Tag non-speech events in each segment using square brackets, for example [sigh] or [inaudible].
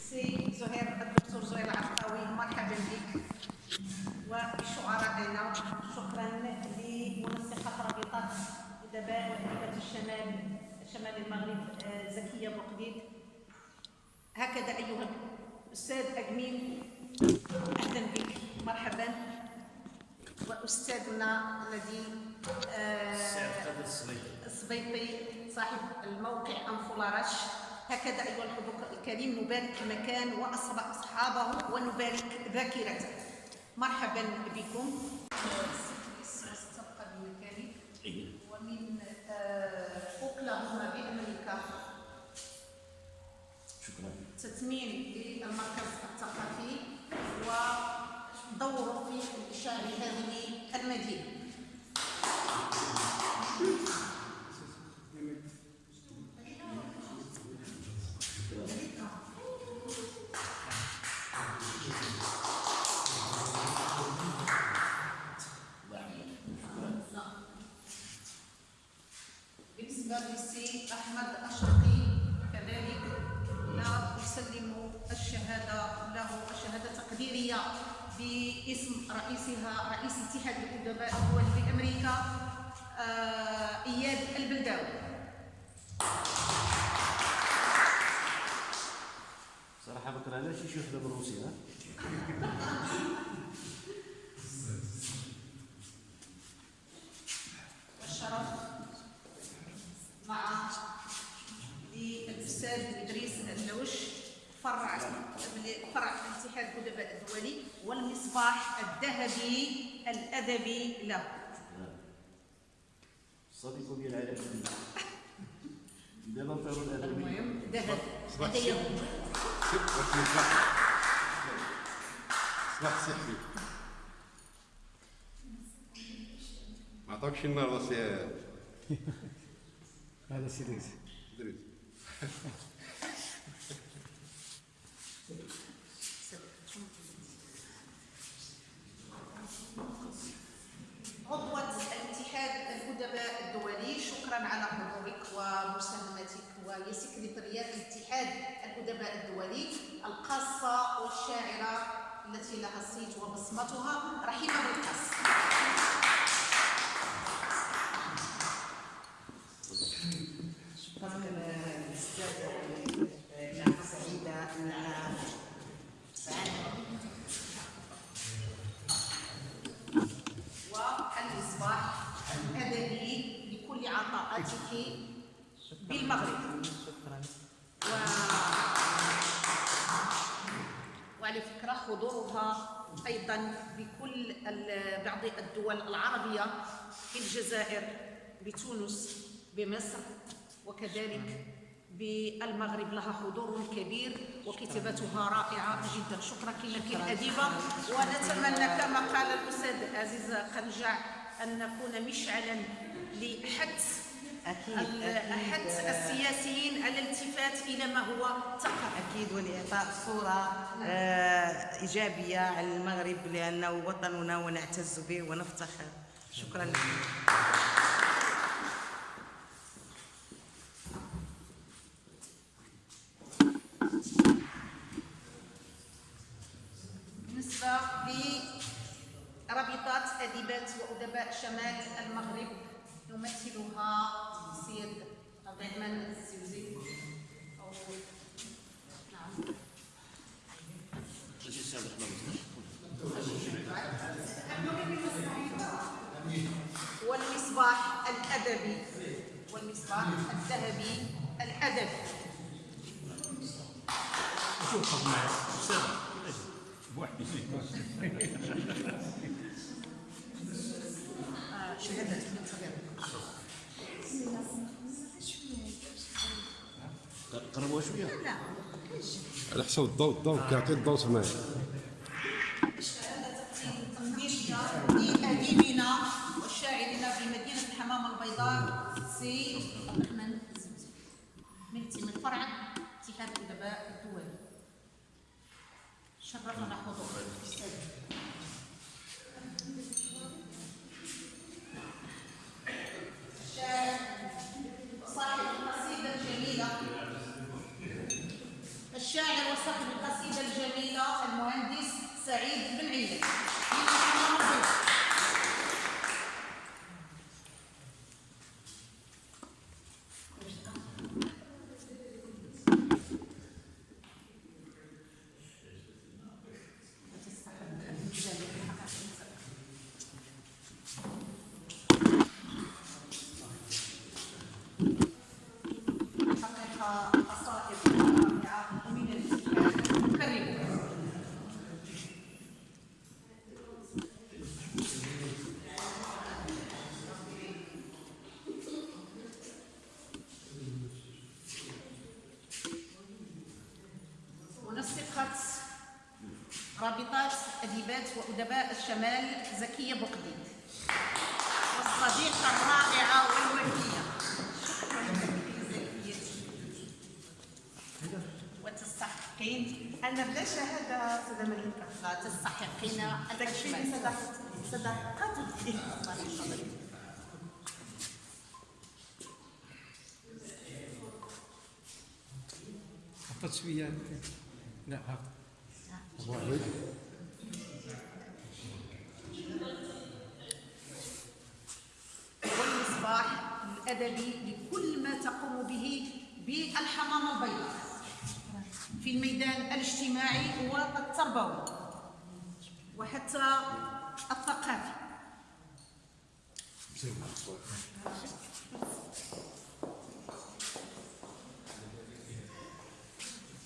سي زهير الدكتور زهير العرقاوي مرحبا بك. وبشعرائنا شكرا لمنسقة رابطة أدباء وأديبة الشمال شمال المغرب آه، زكية بوقديد هكذا أيها الأستاذ أجميل أهلا بك. مرحبا. وأستاذنا الذي آه، السبيطي صاحب الموقع أنفولارش هكذا أيها الحضور الكريم نبارك المكان وأصحابه ونبارك ذاكرته. مرحبا بكم. تبقى بمكانك ومن اوكلاهوما بامريكا شكرا. تثمين للمركز الثقافي ودوره في انتشار هذه المدينة. لا أسلم الشهادة له الشهادة التقديرية باسم رئيسها رئيس اتحاد الأدباء الدولي بأمريكا آه، إياد البلداوي. كرهناش شي وحدة من روسيا والشرف مع للأستاذ إدريس الدوش فرع فرع الاتحاد الأدباء الدولي والمصباح الذهبي الأدبي له. الصديق ديال العالم. دابا نطيروا الأدبي. المهم ذهب. هذا صباح صحي. ما عطاكش النهارده سي [laughs] هذا سيدي دريس عضوة الاتحاد الأدباء الدولي شكرا على حضورك سكرتريات الاتحاد الأدباء الدولي القاصة والشاعرة التي لها صيت وبصمتها رحيمة بالقاس شكرا للاستاذ نعم سعيده اننا والمصباح الأدبي لكل عطاءاتك بالمغرب شكرا و... فكرة حضورها أيضا بكل بعض الدول العربية في الجزائر بتونس بمصر وكذلك بالمغرب لها حضور كبير وكتابتها رائعة جدا. شكرا لك الأديبة ونتمنى كما قال الأستاذ عزيز قنجع أن نكون مشعلا لحث أكيد حث السياسيين على الالتفات إلى ما هو ثقافي أكيد ولاعطاء صورة آه، إيجابية على المغرب لأنه وطننا ونعتز به ونفتخر. شكرا لكم بالنسبة لرابطات أديبات وأدباء شمال المغرب يمثلها السيد عبد الرحمن الزوزي أو نعم. والمصباح الأدبي. والمصباح الذهبي الادبي شوف معي؟ بوحدي آه، شهادات من قربوا شوية. لا على حسب الضوء الضوء كيعطي الضوء لأديبنا والشاعرنا في مدينة الحمام البيضاء سي عبد الرحمن من فرع اتحاد الأدباء الدولي شرفنا حضور الأستاذ شاعر صاحب قصيدة جميلة الشاعر صاحب القصيدة الجميلة المهندس سعيد بن عيد من الحمام البيضاء. حقق قصائد رائعة من الاتحاد كالرواية. منسقة رابطات أديبات وأدباء الشمال زكية بوقديد والصديقة الرائعة والوفية وتستحقين أنا بلا شهادة أستاذة مليكة. تستحقين تكفيني صداقتي. الله يحفظك لا هاك الله عليك والمصباح الأدبي لكل ما تقوم به بالحمامة البيضاء. في الميدان الاجتماعي والتربوي وحتى الثقافي.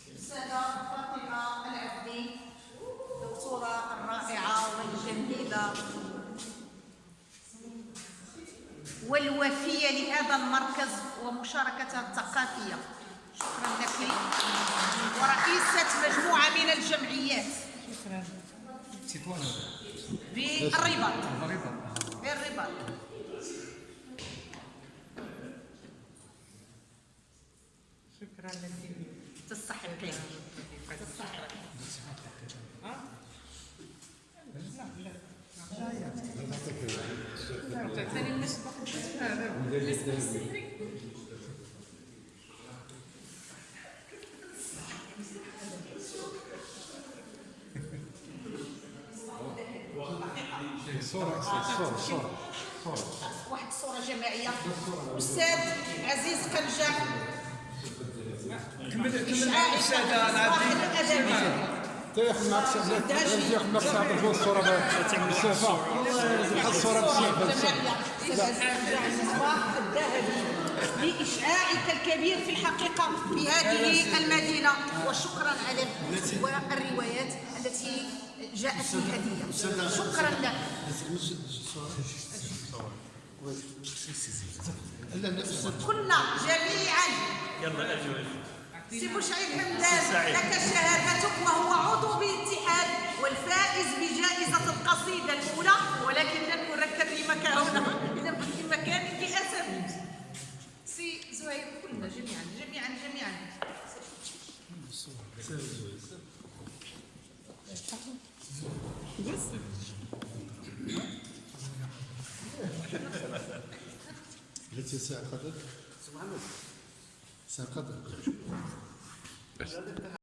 الأستاذة والوفية لهذا المركز ومشاركتها الثقافية. شكرا لك. ورئيسة مجموعة من الجمعيات. شكرا بالرباط بالرباط شكرا لك. تستحقين. صورة صورة صورة صورة واحد الصورة جماعية. أستاذ عزيز قنجة. كمل كمل العابدين الأدبي. تاخذ معك ساعة تاخذ معك ساعة تكون الصورة بالسافة حط الصورة بالسافة المصباح الذهبي لإشعاعك الكبير في الحقيقة في هذه المدينة. وشكرا على والروايات التي جاءت في هدية شكرا لك. كنا جميعا. سي مشعل همدان لك شهادتك وهو عضو باتحاد والفائز بجائزة القصيدة الأولى ولكن لن أركب لمك هنا إذا في مكان بأسف سي زهير كلنا جميعا جميعا جميعا. قلت ساعة قدر ساعة قدر